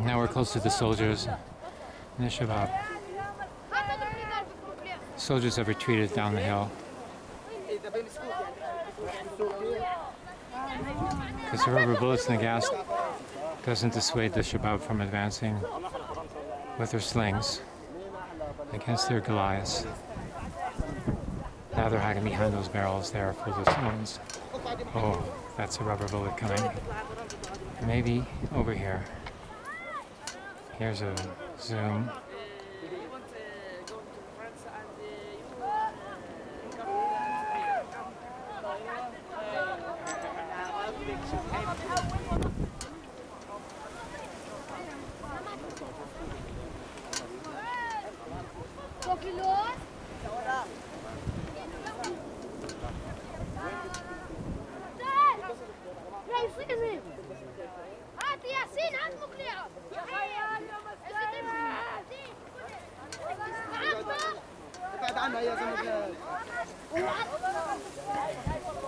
Now we're close to the soldiers the Shabab. Soldiers have retreated down the hill because the rubber bullets and the gas doesn't dissuade the Shabab from advancing with their slings against their Goliaths now they're hiding behind those barrels there full of stones. Oh, that's a rubber bullet coming. Maybe over here. Here's a zoom. Kilo. عنها يا زلمة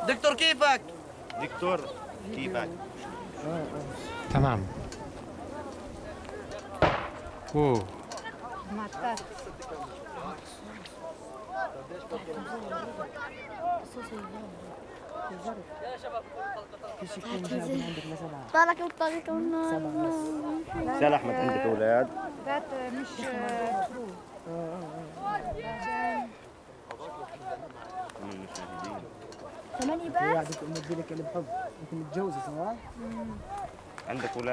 دكتور كيفك؟ دكتور كيفك؟ تمام. أوه طالك الطريق سال احمد عندك أولاد؟ ذات مش ثمانية بس؟ هي قاعدة تقول لك اللي بحب انت متجوزة صح؟ عندك ولا